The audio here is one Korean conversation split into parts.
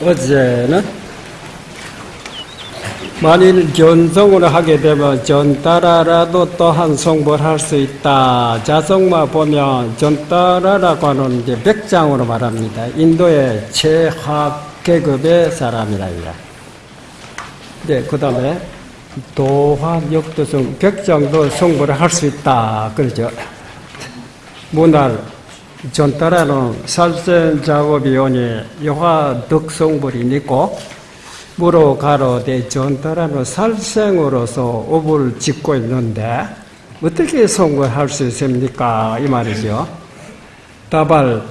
어제는 만일 견성을 하게 되면 전따라라도 또한 성불 할 수 있다. 자성마 보면 전따라라고 하는 이제 백장으로 말합니다. 인도의 최하급 계급의 사람이랍니다. 네, 그 다음에 도화 역도성 백장도 성불을 할 수 있다. 그러죠. 문날 전따라는 살생 작업이 오니 여화 덕성불이 있고 무로 가로되 전따라는 살생으로서 업을 짓고 있는데 어떻게 성공할 수 있습니까? 이 말이죠. 다발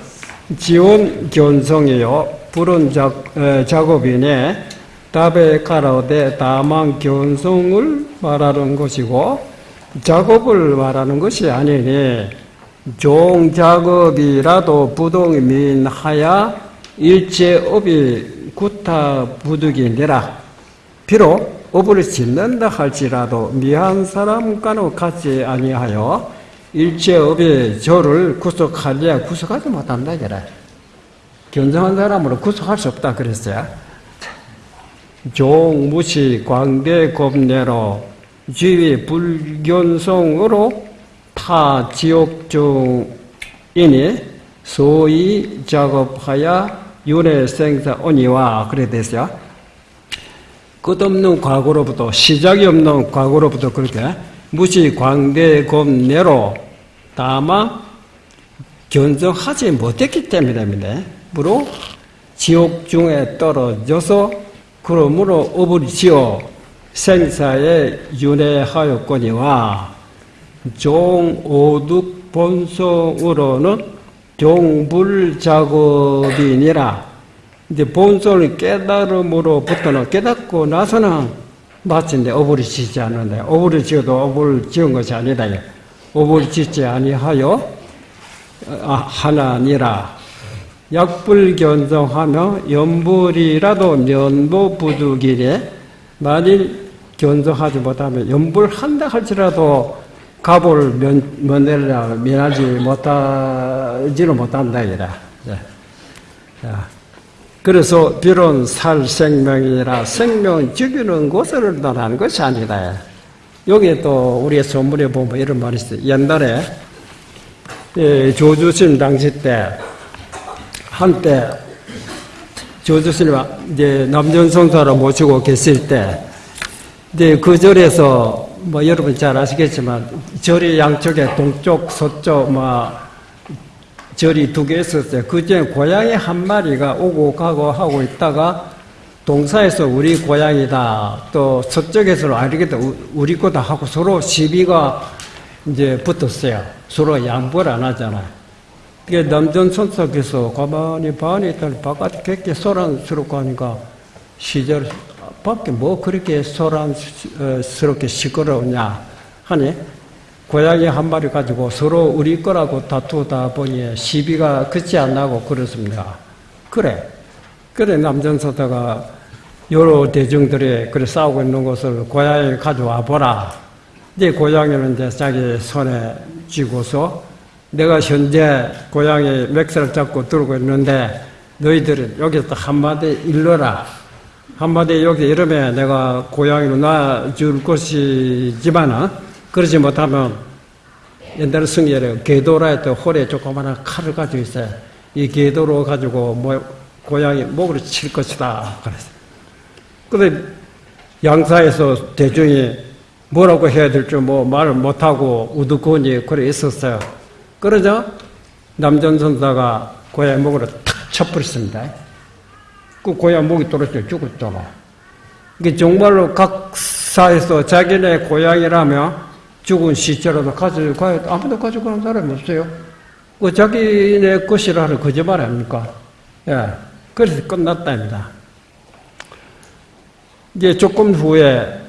지원 견성이요 불은 작, 에, 작업이네 답에 가로되 다만 견성을 말하는 것이고 작업을 말하는 것이 아니니 종작업이라도 부동이 민하야 일제업이 구타 부득이니라. 비록 업을 짓는다 할지라도 미한 사람과는 같지 아니하여 일제업의 저를 구속하려 구속하지 못한다 그래. 견성한 사람으로 구속할 수 없다 그랬어요. 종무시 광대 겁내로 지위 불견성으로 타 지옥 중이니 소위 작업하여 윤회 생사 오니와 그래 됐어요. 끝없는 과거로부터 시작이 없는 과거로부터 그렇게 무시 광대 겁내로 다만 견성하지 못했기 때문입니다. 무로 지옥 중에 떨어져서 그러므로 지어 생사에 윤회하였거니와 종오둑 본성으로는 종불 작업이니라. 이제 본성을 깨달음으로부터는 깨닫고 나서는 마침내 어불이 짓지 않는다. 어불을 지어도 어불 지은 것이 아니다. 어불 짓지 아니하여 아, 하나니라. 약불견성하며 연불이라도 면보부득이래 만일 견성하지 못하면 연불한다 할지라도 갑을 면, 면내려 면하지 못하지는 못한다 이라. 자, 그래서 비론 살 생명이라 생명 죽이는 곳을 떠나는 것이 아니다. 여기 또 우리의 선물에 보면 이런 말이 있어요. 옛날에 예, 조주신 당시 때 한때 조주신이 이제 남전성사로 모시고 계실 때 이제 그 절에서 뭐 여러분 잘 아시겠지만 절이 양쪽에 동쪽, 서쪽 뭐 절이 두 개 있었어요. 그 중에 고양이 한 마리가 오고 가고 하고 있다가 동사에서 우리 고양이다. 또 서쪽에서는 아니겠다. 우리 거다 하고 서로 시비가 이제 붙었어요. 서로 양보를 안 하잖아요. 그게 남전 선석에서 가만히 반이 있다니 바깥에 객게 소란스럽고 하니까 시절 밖에 뭐 그렇게 소란스럽게 시끄러우냐 하니 고양이 한 마리 가지고 서로 우리 거라고 다투다 보니 시비가 그치 안 나고 그렇습니다. 그래. 그래 남전서다가 여러 대중들이 그래 싸우고 있는 것을 고양이 가져와 보라. 이제 고양이는 이제 자기 손에 쥐고서 내가 현재 고양이 맥스를 잡고 들고 있는데 너희들은 여기서 한마디 일러라. 한마디 여기 이러면 내가 고양이로 놔줄 것이지만은 그러지 못하면 옛날에 승리에 개도라 했던 홀에 조그마한 칼을 가지고 있어요. 이 개도로 가지고 뭐 고양이 목으로 칠 것이다. 그랬어요. 근데 양사에서 대중이 뭐라고 해야 될지 뭐 말을 못하고 우두커니 그래 있었어요. 그러자 남전 선사가 고양이 목으로 탁 쳐버렸습니다. 그 고양 목이 떨어져 죽었잖아. 이게 정말로 각 사에서 자기네 고양이라며 죽은 시체라도 가지고 가야 아무도 가지고 가는 사람이 없어요. 그 자기네 것이라는 거짓말 아닙니까? 예. 그래서 끝났답니다. 이제 조금 후에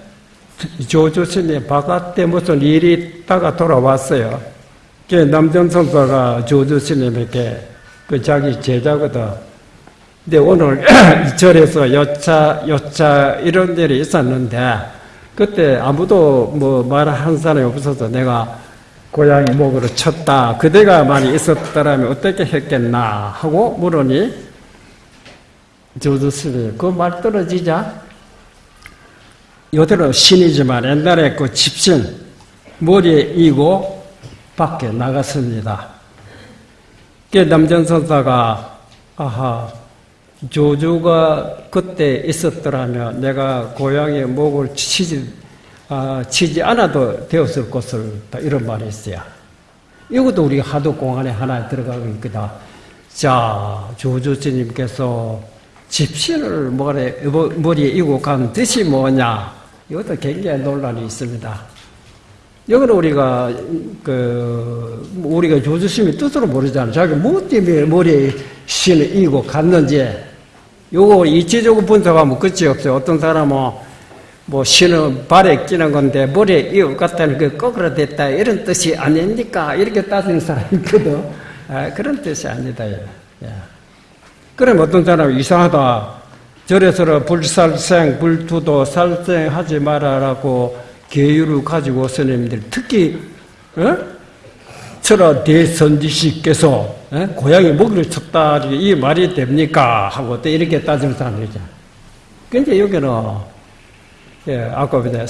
조조스님 바깥에 무슨 일이 있다가 돌아왔어요. 남정선사가 조조스님에게 그 자기 제자거든. 근데 오늘 이 절에서 여차, 여차 이런 일이 있었는데 그때 아무도 뭐 말한 사람이 없어서 내가 고양이 목으로 쳤다. 그대가 많이 있었더라면 어떻게 했겠나 하고 물으니 조조스님 그 말 떨어지자 요대로 신이지만 옛날에 그 집신 머리에 이고 밖에 나갔습니다. 그 남전선사가 아하 조조가 그때 있었더라면 내가 고향의 목을 치지 아, 치지 않아도 되었을 것을 이런 말이 있어요. 이것도 우리 하도 공안에 하나 들어가고 있거든. 자, 조조스님께서 집신을 머리에 이고 간 뜻이 뭐냐? 이것도 굉장히 논란이 있습니다. 여기는 우리가 그 우리가 조주심이 뜻으로 모르잖아. 자기 뭐 때문에 머리에 신을 이고 갔는지 요거 이치적으로 분석하면 끝이 없어요. 어떤 사람은 뭐 신은 발에 끼는 건데 머리에 이고 갔다는 그 거꾸로 됐다 이런 뜻이 아닙니까? 이렇게 따지는 사람이 있거든. 아, 그런 뜻이 아니다. 예. 그럼 어떤 사람이 이상하다. 절에서 불살생, 불투도 살생하지 말아라고 계율을 가지고 스님들 특히 어? 철아 대선지식께서 어? 고양이 먹이를 쳤다 이 말이 됩니까? 하고 또 이렇게 따지는 사람이죠. 근데 여기는 예, 아까 보다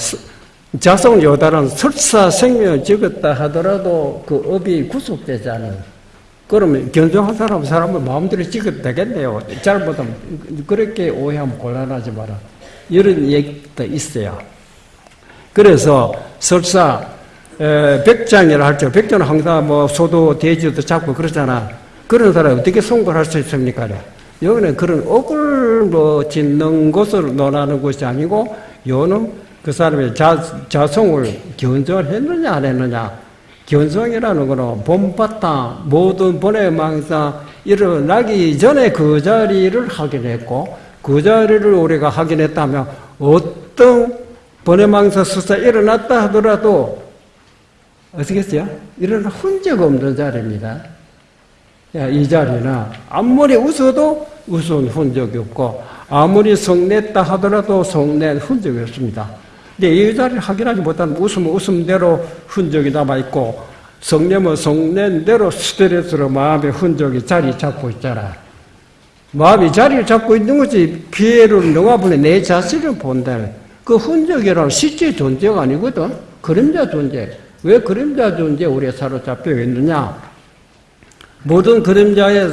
자성 요단은 설사 생명을 찍었다 하더라도 그 업이 구속되지 않아요. 그러면 견성한 사람 사람은 마음대로 찍어도 되겠네요. 잘못하면 그렇게 오해하면 곤란하지 마라. 이런 얘기도 있어요. 그래서 설사 백장이라 할때 백장은 항상 뭐 소도 돼지도 잡고 그러잖아. 그런 사람 어떻게 송골할 수 있습니까? 여기는 그런 억을 뭐 짓는 것을 논하는 것이 아니고 요는 그 사람의 자, 자성을 견성을 했느냐 안 했느냐 견성이라는 것은 본바탕 모든 본의 망상 일어나기 전에 그 자리를 확인했고 그 자리를 우리가 확인했다면 어떤 망상 수사 일어났다 하더라도 어떻게 했어요? 일어나 흔적 없는 자리입니다. 이 자리는 아무리 웃어도 웃은 흔적이 없고 아무리 성냈다 하더라도 성낸 흔적이 없습니다. 근데 이 자리를 확인하지 못하면 웃으면 웃음대로 흔적이 남아있고 성내면 성낸대로 스트레스로 마음의 흔적이 자리 잡고 있잖아. 마음이 자리를 잡고 있는 거지 피해를 너가 보내 내 자신을 본다. 그 흔적이라는 실제 존재가 아니거든. 그림자 존재. 왜 그림자 존재 우리가 사로잡혀 있느냐? 모든 그림자에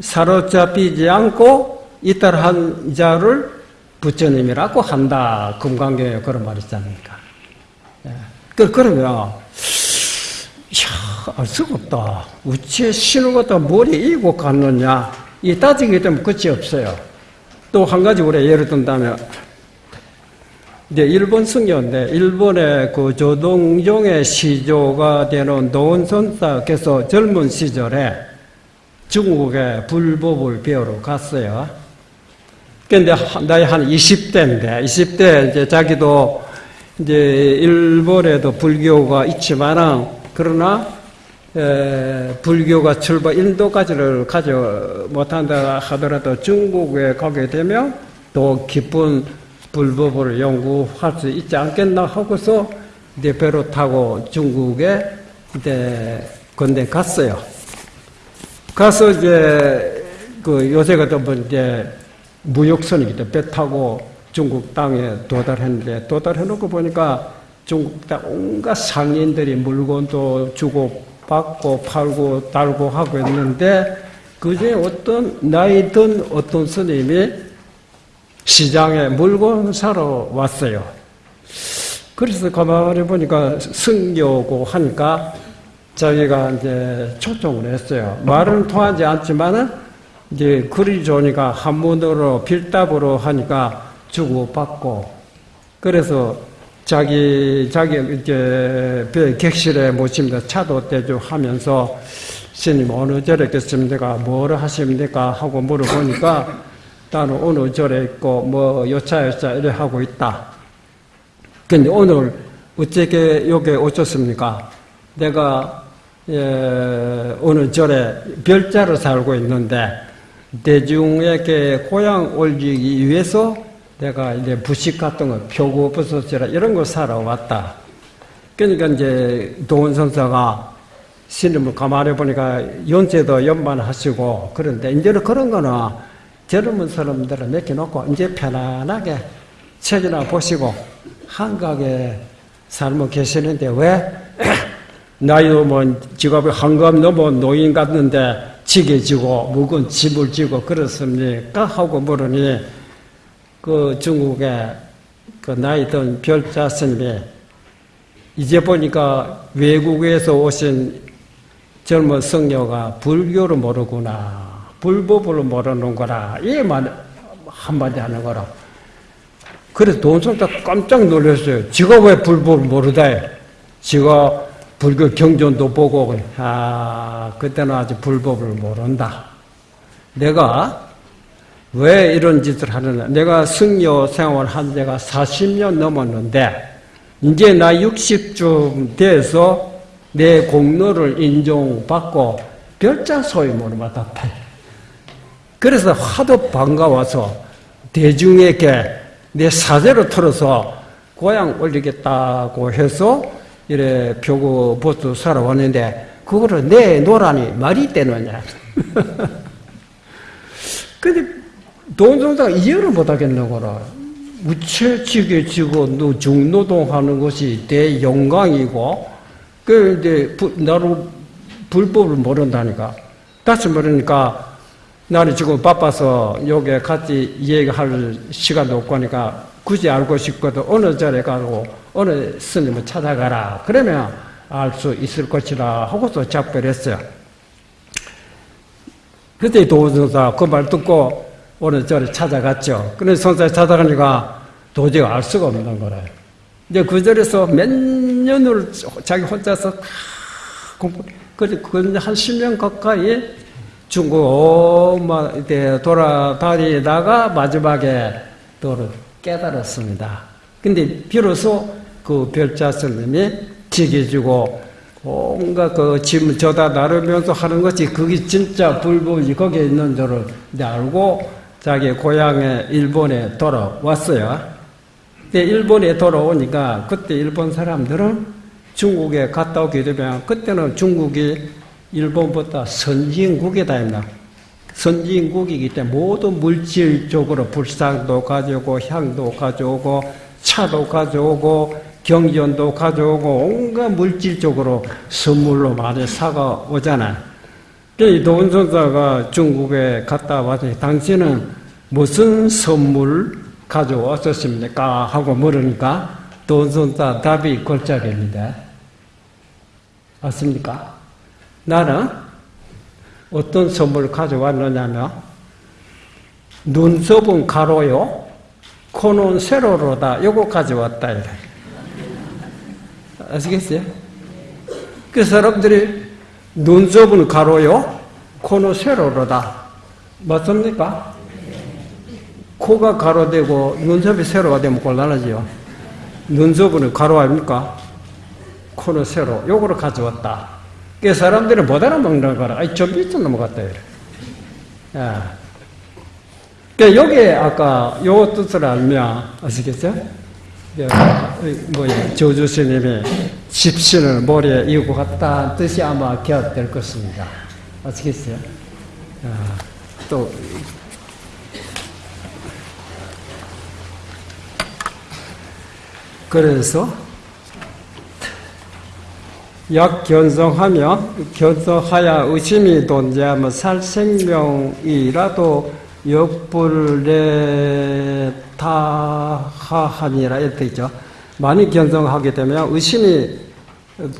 사로잡히지 않고 이탈한 자를 부처님이라고 한다. 금강경에 그런 말이 있지 않습니까? 예. 그, 그러면, 이야, 알 수가 없다. 우치에 신을 갖다 머리에 이고 갔느냐. 이 따지게 되면 끝이 없어요. 또 한 가지 우리 예를 든다면, 이제 일본 승려인데, 일본의 그 조동종의 시조가 되는 노원선사께서 젊은 시절에 중국에 불법을 배우러 갔어요. 근데 나이 한 20대인데 20대 이제 자기도 이제 일본에도 불교가 있지만은 그러나 에, 불교가 출발 인도까지를 가지 못한다 하더라도 중국에 가게 되면 또 깊은 불법을 연구할 수 있지 않겠나 하고서 이제 배로 타고 중국에 이제 건대 갔어요. 가서 이제 그 요새 같은 분 이제 무역선이기 때문에 배 타고 중국 땅에 도달했는데 도달해 놓고 보니까 중국 땅 온갖 상인들이 물건도 주고 받고 팔고 달고 하고 있는데 그중에 어떤 나이 든 어떤 스님이 시장에 물건 사러 왔어요. 그래서 가만히 보니까 승려고 하니까 자기가 이제 초청을 했어요. 말은 통하지 않지만은 이제 글이 좋으니까 한문으로 필답으로 하니까 주고받고 그래서 자기 자기 이제 객실에 모십니다 차도 대주 하면서 스님 어느 절에 있겠습니까? 뭐를 하십니까? 하고 물어보니까 나는 어느 절에 있고 뭐 여차 여차 이래 하고 있다. 근데 오늘 어떻게 여기 오셨습니까? 내가 예, 어느 절에 별자로 살고 있는데 대중에게 고향 올리기 위해서 내가 이제 부식 같은 거, 표고 버섯이라 이런 거 사러 왔다. 그러니까 이제 도원 선사가 신임을 가만히 보니까 연세도 연만하시고 그런데 이제는 그런 거는 젊은 사람들을 맡겨놓고 이제 편안하게 책이나 보시고 한가하게 살고 계시는데 왜 나이도 뭐 직업이 한감 넘어 노인 같는데 지게 지고 묵은 집을 지고 그렇습니까? 하고 물으니 그 중국의 그 나이 든 별자 스님이 이제 보니까 외국에서 오신 젊은 성녀가 불교를 모르구나. 불법을 모르는 거라. 이만 한마디 하는 거라. 그래서 돈성자 깜짝 놀랐어요. 지가 왜 불법을 모르다. 지가 불교 경전도 보고, 아, 그때는 아직 불법을 모른다. 내가 왜 이런 짓을 하느냐. 내가 승려 생활 한 지가 40년 넘었는데, 이제 나 60쯤 돼서 내 공로를 인정받고 별자 소임으로 맡았다. 그래서 하도 반가워서 대중에게 내 사제로 틀어서 고향 올리겠다고 해서 이래 표고 보트 살아왔는데 그거를 내놓으라니 말이 되느냐. 근데 돈종자가 이해를 못하겠는 거라. 우체지게 지고 중노동하는 것이 대영광이고 그 이제 나로 불법을 모른다니까. 다시 모르니까 나는 지금 바빠서 여기 같이 얘기할 시간도 없고 하니까 굳이 알고 싶거든 어느 자리에 가고 어느 스님을 찾아가라. 그러면 알 수 있을 것이라 하고서 작별했어요. 그때 도전사 그 말 듣고 어느 절에 찾아갔죠. 근데 선사 찾아가니까 도저히 알 수가 없는 거래요. 이제 그 절에서 몇 년을 자기 혼자서 공부, 그한 10년 가까이 중국 이때 돌아다니다가 마지막에 또 깨달았습니다. 근데 비로소 그 별자 스님이 지게주고 온갖 그 짐을 저다 나르면서 하는 것이 그게 진짜 불법이 거기에 있는 줄을 알고 자기 고향에 일본에 돌아왔어요. 근데 일본에 돌아오니까 그때 일본 사람들은 중국에 갔다 오게 되면 그때는 중국이 일본보다 선진국이다 했나. 선진국이기 때문에 모든 물질적으로 불상도 가져오고 향도 가져오고 차도 가져오고 경전도 가져오고 온갖 물질적으로 선물로 많이 사가 오잖아. 이 돈선사가 중국에 갔다 와서 당신은 무슨 선물 가져왔었습니까? 하고 물으니까 돈선사 답이 골짜기입니다. 맞습니까? 나는 어떤 선물을 가져왔느냐면 눈썹은 가로요, 코는 세로로다. 요거 가져왔다. 이래. 아시겠어요? 그 사람들이 눈썹은 가로요, 코는 세로로다. 맞습니까? 코가 가로되고 눈썹이 세로가 되면 곤란하지요. 눈썹은 가로 아닙니까? 코는 세로. 요거를 가져왔다. 그 사람들은 못 알아먹는 거라. 아이, 좀 밑으로 넘어갔다. 이래. 야. 그 여기에 아까 요 뜻을 알면 아시겠죠? 뭐야 조주 스님이 집신을 머리에 이고 갔다 뜻이 아마 기억될 것입니다. 아시겠어요? 아, 또 그래서 약 견성하며 견성하야 의심이 존재하면 살 생명이라도 역불레 타하하니라 이렇게 있죠. 많이 견성하게 되면 의심이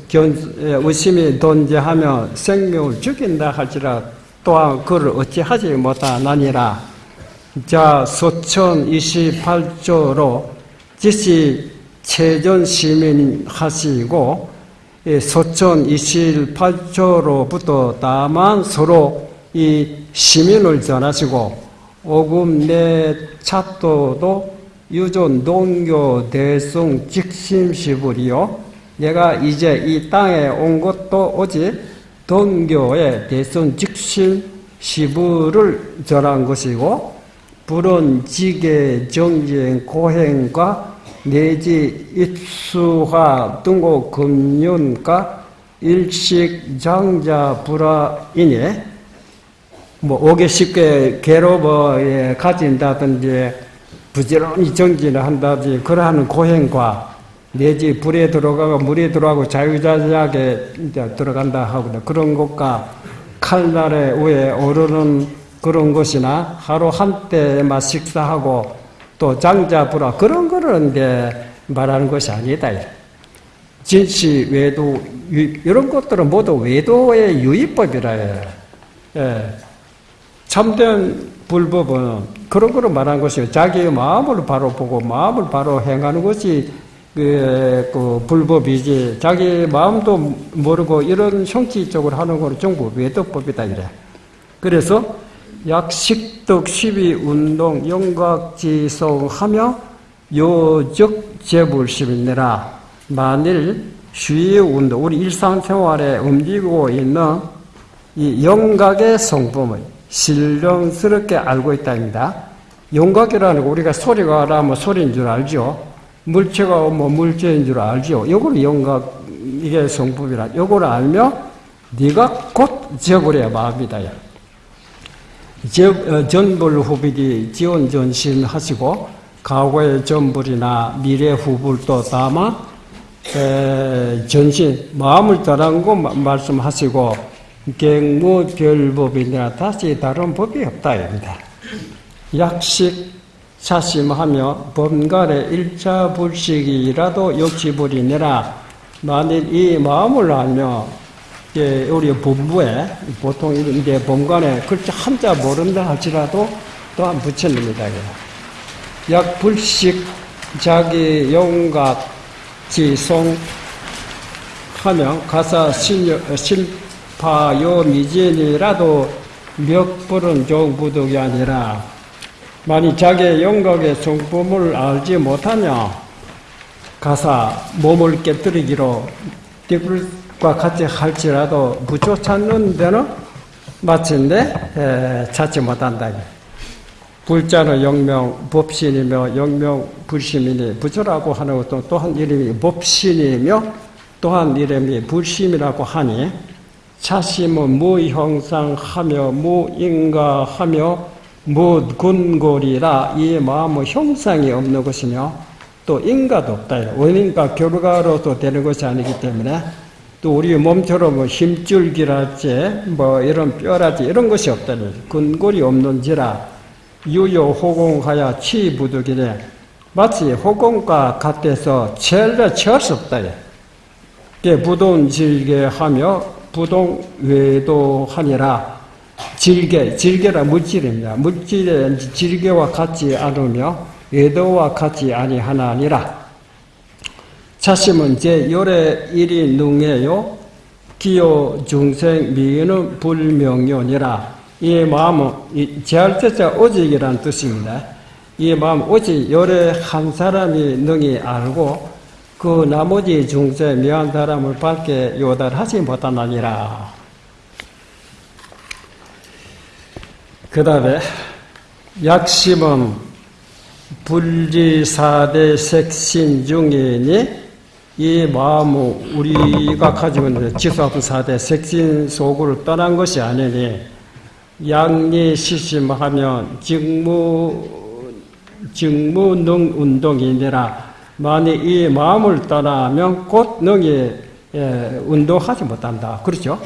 견, 의심이 존재하며 생명을 죽인다 할지라 또한 그를 어찌하지 못하나니라. 자, 소천 28조로 지시 체전 시민 하시고 소천 28조로부터 다만 서로 이 시민을 전하시고 오금 내 차도도 유존 동교 대승 직심시불이요. 내가 이제 이 땅에 온 것도 오직 동교의 대승 직심 시부를 전한 것이고 불은 지계 정진 고행과 내지 입수화 등고 금륜과 일식 장자 불화이니 뭐 오개 쉽게 괴로워에 가진다든지 부지런히 정진을 한다든지 그러한 고행과 내지 불에 들어가고 물에 들어가고 자유자재하게 이제 들어간다 하고 그런 것과 칼날에 위에 오르는 그런 것이나 하루 한때만 식사하고 또 장자부라 그런 거를 이제 말하는 것이 아니다. 진시 외도 이런 것들은 모두 외도의 유의법이라 해. 예. 참된 불법은 그런 거로 말한 것이요. 자기의 마음을 바로 보고 마음을 바로 행하는 것이 그, 그 불법이지. 자기 마음도 모르고 이런 형식적으로 하는 것은 전부 외도법이다 이래. 그래서 약식덕 시비 운동 영각지성하며 요적 재불심이니라. 만일 주의 운동, 우리 일상생활에 움직이고 있는 이 영각의 성품을 신령스럽게 알고 있다입니다. 영각이라는 거 우리가 소리가 나면 소리인 줄 알죠. 물체가 뭐 물체인 줄 알죠. 요걸 영각 이게 성품이라. 요걸 알며 네가 곧 지어버려야 마음이다. 어, 전불 후불이 지원 전신 하시고 과거의 전불이나 미래 후불도 담아 전신 마음을 거 말씀하시고 갱무별법이니라 다시 다른 법이 없다 입니다. 약식 사심하며 범갈의 일차불식이라도 욕지불이니라 만일 이 마음을 알며 우리 본부에 보통 이제 범관에 글자 한자 모른다 할지라도 또한 붙여냅니다. 약 불식 자기 영각 지송 하면 가사 신, 신 파요 미진이라도 몇 불은 종부득이 아니라 만약 자기의 영각의 성품을 알지 못하냐 가사 몸을 깨뜨리기로 띠불 과 같이 할지라도 부처 찾는 데는 마침내 찾지 못한다. 불자는 영명 법신이며 영명 불심이니 부처라고 하는 것도 또한 이름이 법신이며 또한 이름이 불심이라고 하니 자심은 무형상하며 무인가하며 무근골이라 이 마음은 형상이 없는 것이며 또 인가도 없다. 원인과 결과로도 되는 것이 아니기 때문에 또 우리 몸처럼 뭐 힘줄기랄지 뭐 이런 뼈라지 이런 것이 없다니 근골이 없는지라 유효 호공하여 치부득이래 마치 호공과 같아서 체를 채울 수 없다. 부돈 질게 하며 부동 외도하니라 질계, 질계라 물질입니다. 물질의 질계와 같지 않으며 외도와 같지 아니하나니라. 자심은 제 열의 일이 능해요. 기요 중생 미는 불명료니라. 이 마음은 제할 때자 오직이라는 뜻입니다. 이 마음 오직 열의 한 사람이 능히 알고 그 나머지 중세 미한 사람을 밝게 요달하지 못하나니라. 그 다음에 약심은 불지사대 색신 중이니 이 마음은 우리가 가지고 있는 지수합 사대 색신 속을 떠난 것이 아니니 양리 시심하면 직무 직무능 운동이니라 만약 이 마음을 떠나면 곧 능히 예, 운동하지 못한다. 그렇죠?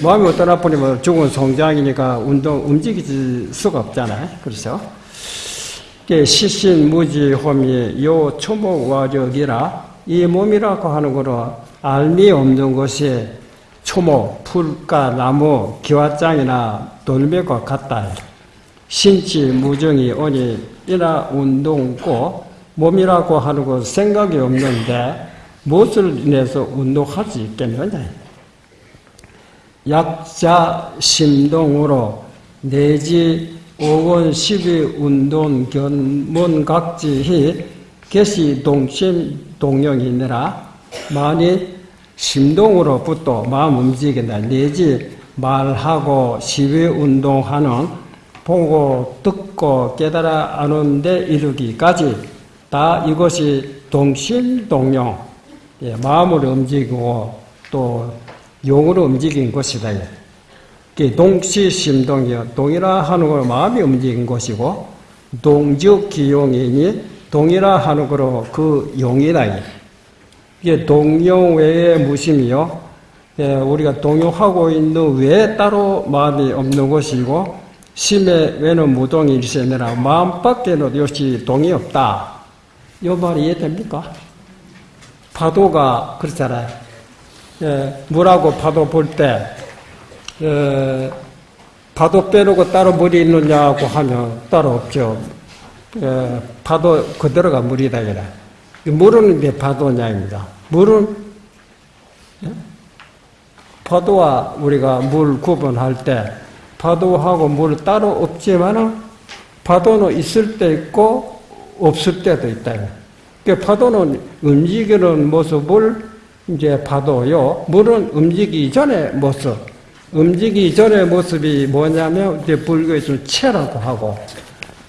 마음이 떠나 버리면 죽은 성장이니까 운동, 움직일 수가 없잖아요. 그렇죠? 시신 무지 홈이 요 초목화력이라 이 몸이라고 하는 거로 알미 없는 것이 초목, 풀과 나무, 기와장이나 돌멩과 같다. 신치 무정이 오니 이나 운동고 몸이라고 하는 것 생각이 없는데 무엇을 인해서 운동할 수 있겠느냐? 약자 심동으로 내지 오원 십이 운동 견문 각지히 개시 동심 동령이니라 만일 심동으로부터 마음 움직인다 내지 말하고 시위 운동하는 보고 듣고 깨달아 아는데 이르기까지 다 이것이 동실동용, 예, 마음을 움직이고 또 용으로 움직인 것이다. 동시심동이요. 동이라 하는 걸 마음이 움직인 것이고 동적기용이니 동이라 거로 그 용이다. 이게 동용 외에 무심이요. 예, 우리가 동요하고 있는 외에 따로 마음이 없는 것이고 심의 외는 무동이 일세느라 마음 밖에는 역시 동이 없다. 이 말이 이해됩니까? 파도가 그렇잖아요. 예, 물하고 파도 볼 때, 예, 파도 빼놓고 따로 물이 있느냐고 하면 따로 없죠. 예, 파도 그대로가 물이다. 물은 왜 파도냐입니다. 물은, 예? 파도와 우리가 물 구분할 때, 파도하고 물 따로 없지만은, 파도는 있을 때 있고, 없을 때도 있다. 그 파도는 움직이는 모습을 이제 파도요. 물은 움직이기 전의 모습. 움직이기 전의 모습이 뭐냐면 이제 불교에서 체라고 하고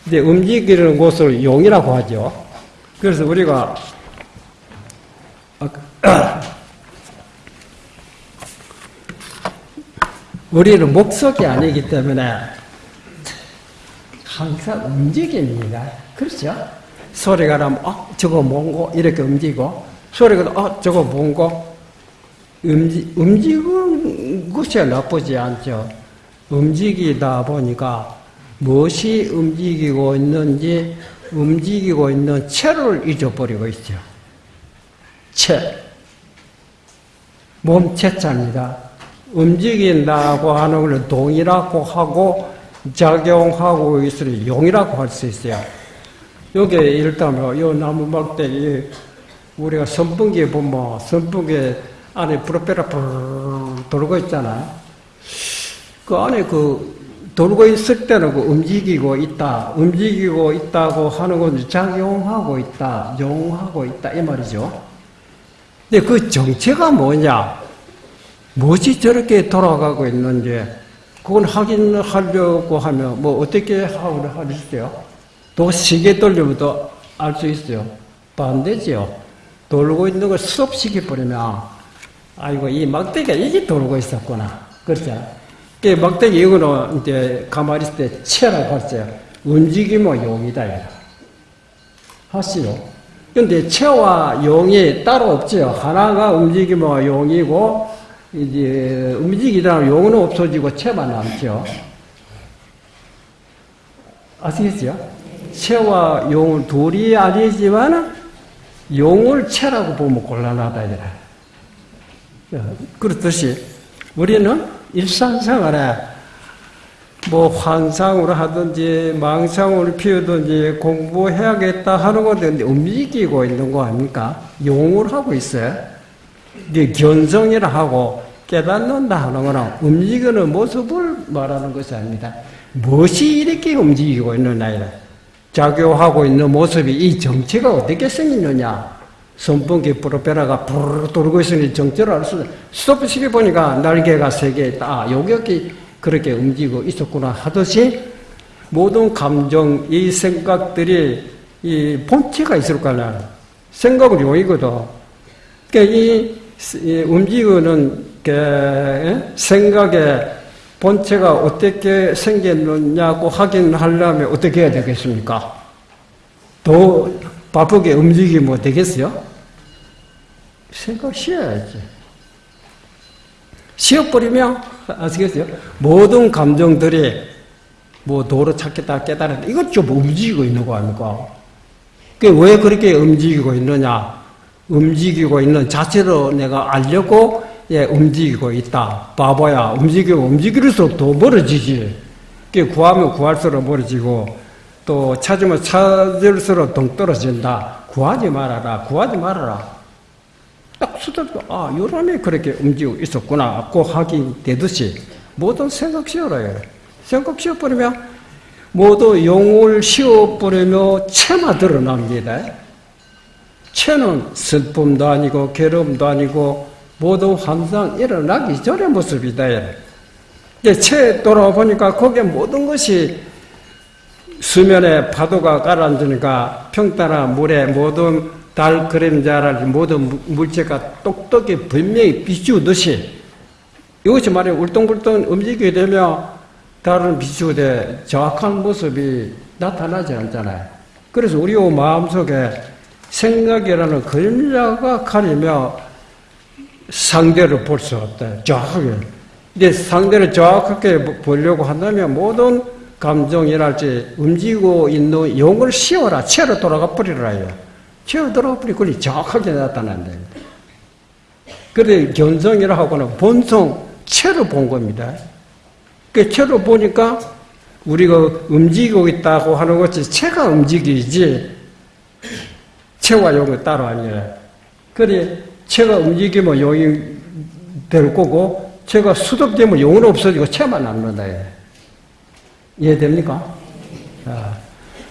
이제 움직이는 곳을 용이라고 하죠. 그래서 우리가 우리는 목석이 아니기 때문에 항상 움직입니다. 그렇죠? 소리가 나면 어 저거 뭔고 이렇게 움직이고 소리가 어 저거 뭔고 움직 움직이는 것이 나쁘지 않죠. 움직이다 보니까 무엇이 움직이고 있는지 움직이고 있는 체를 잊어버리고 있죠. 체. 몸체자입니다. 움직인다고 하는 걸 동이라고 하고 작용하고 있으니 용이라고 할 수 있어요. 여기 일단 요 나무 막대기 우리가 선풍기에 보면 선풍기 안에 프로펠러 돌고 있잖아. 그 안에 그 돌고 있을 때는 그 움직이고 있다, 움직이고 있다고 하는 건 작용하고 있다, 용하고 있다 이 말이죠. 근데 그 정체가 뭐냐? 무엇이 저렇게 돌아가고 있는지 그건 확인하려고 하면 뭐 어떻게 하고 하실게요? 또 시계 돌리면 또알수 있어요. 반대죠. 돌고 있는 걸 스톱시켜 버리면 아이고 이 막대기가 이게 돌고 있었구나. 그렇죠? 그 막대기 이거는 이제 가만히 있을 때 체라고 하죠. 움직이면 용이다. 하시요. 근데 체와 용이 따로 없죠. 하나가 움직이면 용이고 이제 움직이다 용은 없어지고 체만 남죠. 아시겠죠? 체와 용은 둘이 아니지만 용을 체라고 보면 곤란하다 이래. 그렇듯이 우리는 일상생활에 뭐 환상으로 하든지 망상으로 피우든지 공부해야겠다 하는 건데 움직이고 있는 거 아닙니까? 용을 하고 있어요. 이게 견성이라 하고 깨닫는다 하는 거는 움직이는 모습을 말하는 것이 아닙니다. 무엇이 이렇게 움직이고 있느냐 이래. 작용하고 있는 모습이 이 정체가 어떻게 생겼느냐. 선풍기 프로페러가 부르르 돌고 있으니 정체를 알 수, 스톱시켜 보니까 날개가 세 개 있다. 아, 여기 그렇게 움직이고 있었구나 하듯이 모든 감정, 이 생각들이 이 본체가 있을 거야. 생각은 용이거든. 그러니까 이, 이 움직이는 게 생각의 본체가 어떻게 생겼느냐고 확인하려면 어떻게 해야 되겠습니까? 더 바쁘게 움직이면 되겠어요? 생각 쉬어야지. 쉬어버리면, 아시겠어요? 모든 감정들이 뭐 도로 찾겠다 깨달았다. 이것 좀 움직이고 있는 거 아닙니까? 왜 그렇게 움직이고 있느냐? 움직이고 있는 자체로 내가 알려고 예, 움직이고 있다. 바보야. 움직이고 움직일수록 더 멀어지지. 구하면 구할수록 멀어지고, 또 찾으면 찾을수록 동떨어진다. 구하지 말아라. 구하지 말아라. 딱 수들도, 아, 요람에 그렇게 움직이고 있었구나. 고 하기 되듯이, 모든 생각 쉬어라. 생각 쉬어버리면, 모두 용을 쉬어버리며 체마 드러납니다. 체는 슬픔도 아니고, 괴로움도 아니고, 모두 항상 일어나기 전의 모습이다. 채 돌아보니까 거기에 모든 것이 수면에 파도가 가라앉으니까 평탄한 물에 모든 달 그림자랄지 모든 물체가 똑똑히 분명히 비추듯이 이것이 말이 울뚱불뚱 움직이게 되면 다른 비추대 정확한 모습이 나타나지 않잖아요. 그래서 우리 마음속에 생각이라는 그림자가 가리며 상대를 볼 수 없다. 정확하게. 근데 상대를 정확하게 보려고 한다면 모든 감정이랄지 움직이고 있는 용을 씌워라. 채로 돌아가 버리라. 채로 돌아가 버리고 그리 정확하게 나타난다. 그래 견성이라 하고는 본성 채로 본 겁니다. 그 채로 보니까 우리가 움직이고 있다고 하는 것이 채가 움직이지 채와 용은 따로 아니라 그래 채가 움직이면 용이 될 거고 채가 수독되면 용은 없어지고 채만 남는다. 이해됩니까? 아.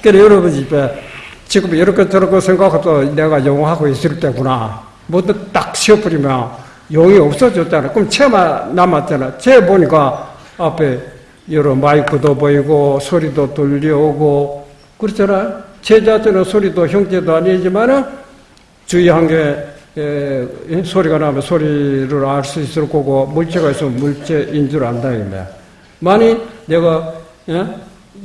그래 여러분 집에 지금 이렇게 저렇게 생각해도 내가 용하고 있을 때구나. 뭐든 딱 쉬어버리면 용이 없어졌잖아. 그럼 채만 남았잖아. 채 보니까 앞에 여러 마이크도 보이고 소리도 들려오고 그렇잖아. 채 자체는 소리도 형태도 아니지만은 주의 한게 소리가 나면 소리를 알 수 있을 거고 물체가 있으면 물체인 줄 안다 이거야. 만일 내가 예?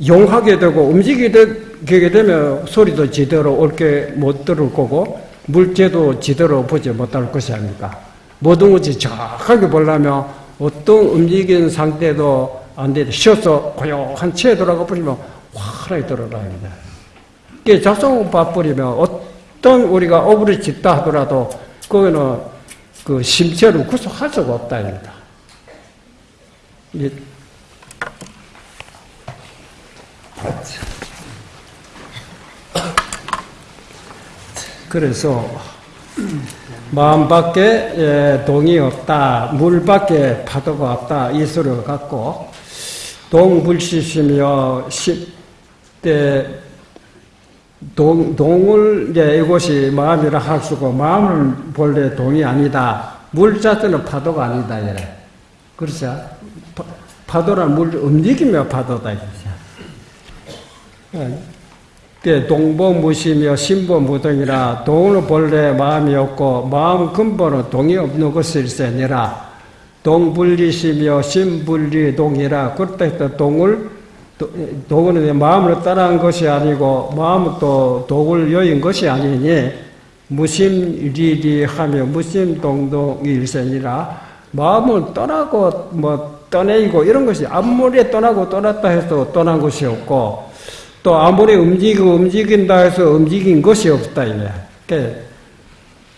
용하게 되고 움직이게 되면 소리도 제대로 옳게 못 들을 거고 물체도 제대로 보지 못할 것이 아닙니까? 모든 것이 정확하게 보려면 어떤 움직이는 상태도 안 되도 쉬어서 고요한 채에 들어가 버리면 환하게 들어갑니다. 이게 작성 봐버리면 어떤 우리가 오브를 짓다 하더라도 그거는 그 심체를 구속할 수가 없다. 입니다. 그래서 마음 밖에 동이 없다, 물 밖에 파도가 없다 이 소리를 갖고 동불시시며 십대 동, 동을 이제 이것이 마음이라 할 수고 마음은 본래 동이 아니다. 물 자체는 파도가 아니다 이래. 그렇죠? 파도란 물 움직이며 파도다 이거죠. 그 동보 무시며 신보무동이라 동은 본래 마음이 없고 마음 근본은 동이 없는 것일세 아니라. 동분리시며 신분리동이라. 그때 동을 동은 마음을 따라한 것이 아니고 마음은 또 독을 여인 것이 아니니 무심리리하며 무심동동일세니라. 마음을 떠나고 뭐 떠내고 이런 것이 아무리 떠나고 떠났다 해서 떠난 것이 없고 또 아무리 움직이고 움직인다 해서 움직인 것이 없다 이게.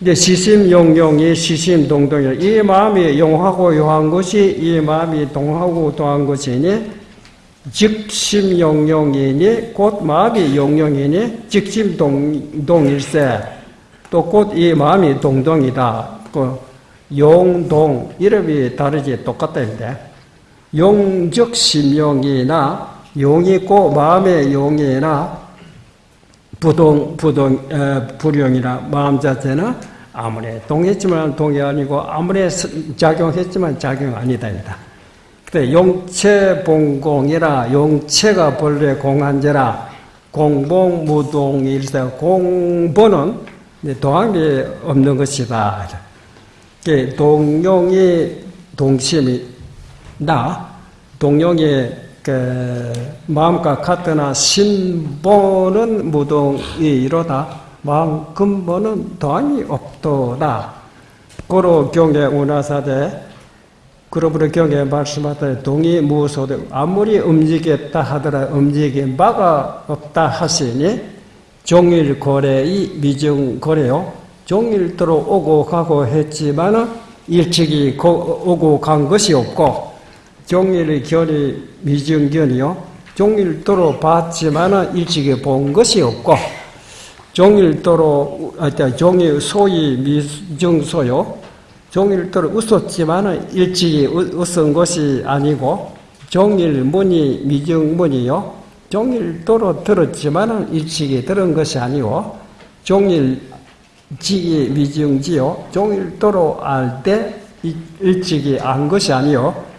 이제 시심용용이 시심동동이 이 마음이 용하고 용한 것이 이 마음이 동하고 동한 것이니 즉심용용이니 곧 마음이 용용이니 즉심동동일세 또 곧 이 마음이 동동이다. 그 용동 이름이 다르지 똑같다는데 용적 심용이나 용이 있고 마음의 용이나 부동, 부동, 에, 불용이나 마음 자체는 아무리 동했지만 동이 아니고 아무리 작용했지만 작용 아니다니다. 근데 용체 봉공이라 용체가 본래 공한제라 공봉 무동일세 공본은 동함이 없는 것이다. 동용이 동심이 나 동용이 그 마음과 같으나 신보는 무동이 이로다. 마음 근본은 도함이 없도다. 고로 경에 운하사대 그러므로 경에 말씀하되 동이 무소되 아무리 움직였다 하더라 움직인 바가 없다 하시니 종일 거래이 미중 거래요. 종일도로 오고 가고 했지만 일찍이 오고 간 것이 없고 종일의 견이 미정견이요. 종일도로 봤지만 일찍이 본 것이 없고 종일도로 아, 종이 소위 미정소요. 종일도로 웃었지만 일찍이 웃은 것이 아니고 종일문이 미정문이요. 종일도로 들었지만 일찍이 들은 것이 아니고 종일지기 미정지요. 종일도로 알 때 일찍이 안 것이 아니요.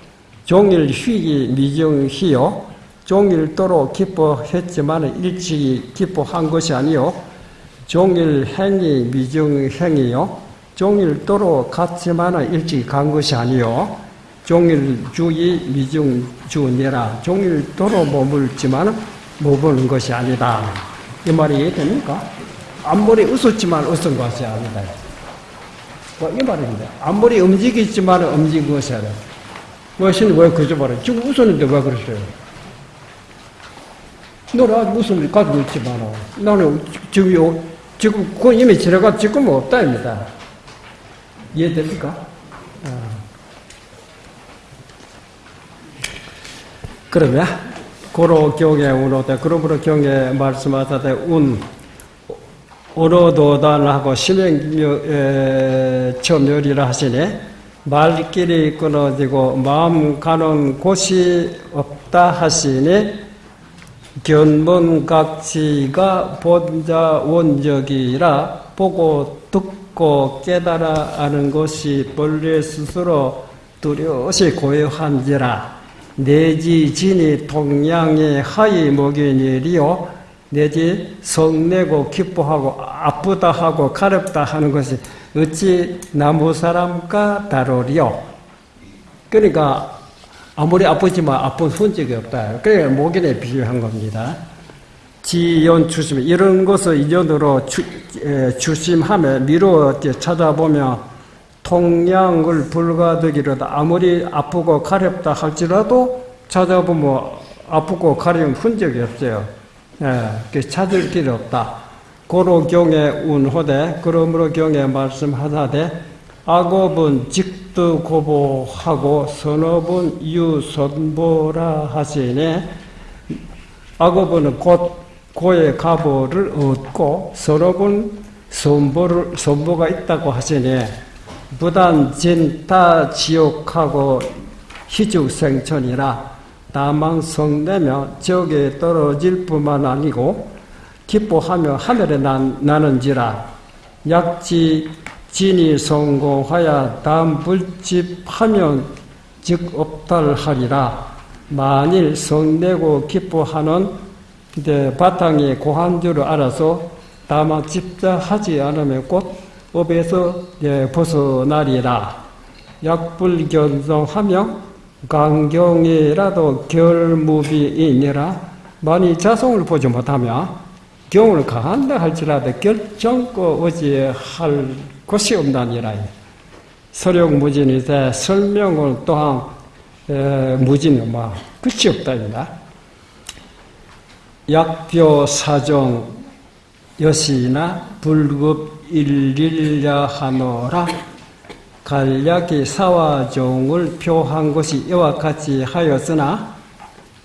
종일 휘기 미정희요. 종일도로 기뻐했지만 일찍이 기뻐한 것이 아니요. 종일 행이 미정행이요. 종일도로 갔지만 일찍 간 것이 아니요. 종일주의 미중주니라 종일도로 머물지만 못 보는 것이 아니다. 이 말이 이해됩니까? 앞머리 웃었지만 웃은 것이 아니다. 뭐 이 말입니다. 앞머리 움직이지만 움직인 것이 아니다. 무엇인 왜 그저 말해? 지금 웃었는데 왜 그러세요? 너는 아직 웃음을 가지고 있지만 나는 지금 요, 지금 그 이미 지나가 지금 없다입니다. 이해됩니까? 어. 그러면 고로 경에 운오되 그러므로 경에 말씀하사되 운 오로도단하고 심행묘 처멸이라 하시니 말길이 끊어지고 마음 가는 곳이 없다 하시니 견문각지가 본자 원적이라 보고 듣고 깨달아 아는 것이 본래 스스로 두려시 고요한지라 내지 진이 동양의 하이 목인일이요 내지 성내고 기뻐하고 아프다 하고 가렵다 하는 것이 어찌 나무 사람과 다르리요 그러니까 아무리 아프지만 아픈 흔적이 없다. 그래 목인에 비유한 겁니다. 지연 추심 이런 것을 이전으로 주, 에, 주심하며 미루어 찾아보며 통량을 불가득이로다 아무리 아프고 가렵다 할지라도 찾아보면 아프고 가려운 흔적이 없어요. 예, 찾을 길이 없다. 고로 경에 운호대 그러므로 경에 말씀하다되 악업은 직도 고보하고 선업은 유선보라 하시니 악업은 곧 고의 가보를 얻고 선업은 선보를, 선보가 있다고 하시니 부단 진타 지옥하고 희죽생천이라 다만 성내며 지옥에 떨어질 뿐만 아니고 기뻐하며 하늘에 난, 나는지라. 약지 진이 성공하여 다음 불집하면 즉 없달하리라. 만일 성내고 기뻐하는 바탕이 고한 줄을 알아서 다만 집자하지 않으면 곧 업에서 벗어나리라. 약불견성하며 강경이라도 결무비이니라. 만일 자성을 보지 못하며 경을 가한다 할지라도 결정코 어지할 곳이 없나니라. 서력무진이되 설명을 또한 무진이 뭐 끝이 없다입니다. 약표 사정 여시나 불급 일일야 하노라 간략히 사화종을 표한 것이 이와 같이 하였으나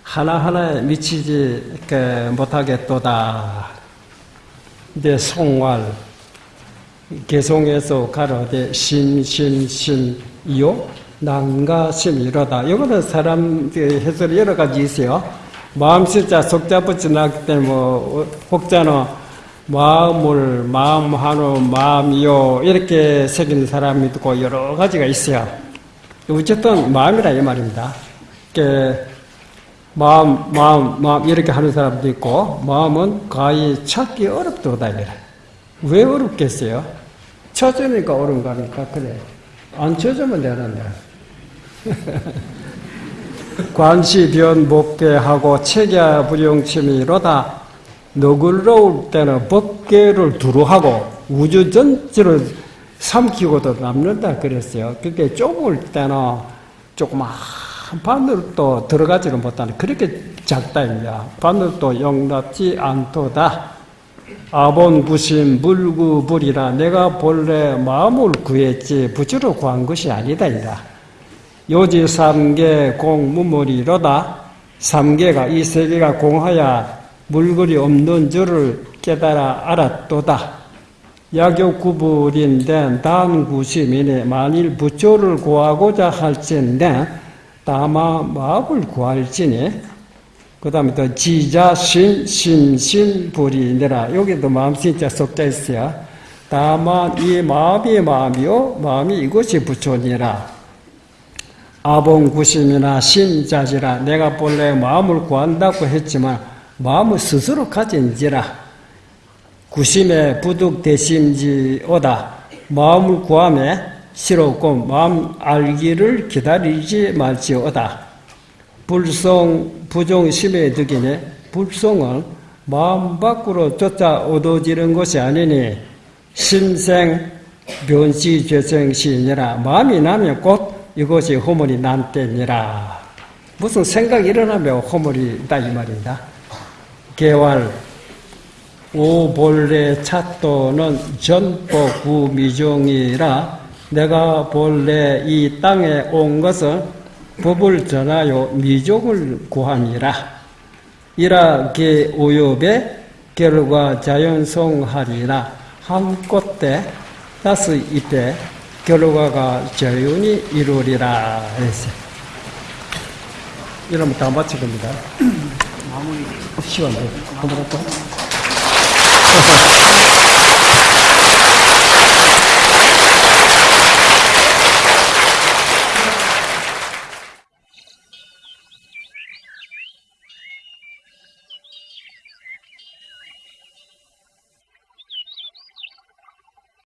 하나하나에 미치지 못하겠도다. 이제 송활 개송에서 가로되 신신신이요 난가심이로다. 이거는 사람 해설이 여러 가지 있어요. 마음실자 속자 붙이 나기 때문에 뭐 혹자는 마음을 마음하노 마음이요 이렇게 새긴 사람이 있고 여러 가지가 있어요. 어쨌든 마음이라 이 말입니다. 마음 마음 마음 이렇게 하는 사람도 있고 마음은 가히 찾기 어렵도다 이래. 왜 어렵겠어요? 쳐주니까 어려운 거니까 그래. 안 쳐주면 되는데. 관시변 목계하고 체계 불용침이로다 너글러울 때는 법계를 두루하고 우주 전체를 삼키고도 남는다 그랬어요. 그게 좁을 때는 조그만 바늘도 들어가지를 못하는 그렇게 작다입니다. 바늘도 용납지 않도다. 아본부심 물구불이라 내가 본래 마음을 구했지 부주로 구한 것이 아니다. 이다. 요지 삼계 공무물이로다. 삼계가 이 세계가 공하야 물건이 없는 줄을 깨달아 알았도다. 약욕구불인데 단구심이네 만일 부처를 구하고자 할진데 다마 마음을 구할지니 그 다음에 또 지자 신 심신 불이니라. 여기도 마음 진짜 섞여 있어요. 다만 이 마음이 마음이요 마음이 이것이 부처니라. 아봉구심이나 심자지라. 내가 본래 마음을 구한다고 했지만 마음을 스스로 가진지라. 구심에 부득대심지오다. 마음을 구함에 싫었고 마음 알기를 기다리지 말지어다. 불성 부종 심에 득이네 불성은 마음 밖으로 쫓아 얻어지는 것이 아니니 심생 변시 죄성시니라 마음이 나면 곧 이것이 허물이 난 때니라 무슨 생각이 일어나면 허물이 있다 이 말입니다 개활 오본래 차도는 전보 구미종이라 내가 본래 이 땅에 온 것은 법을 전하여 미종을 구하니라 이라게 오엽의 결과 자연성하리라 한 꽃대 다섯 잎에 결과가 자연히 이루리라 했어요. 이러면 다 마칠 겁니다. 마무리. 시간 돼. 한번 할까?